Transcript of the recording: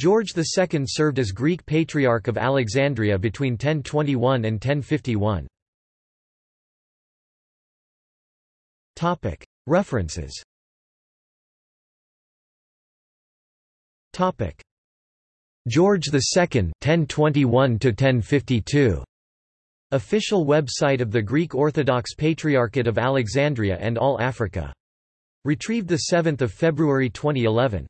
George II served as Greek Patriarch of Alexandria between 1021 and 1051. References George II 1021 1052 Official website of the Greek Orthodox Patriarchate of Alexandria and All Africa. Retrieved 7 February 2011.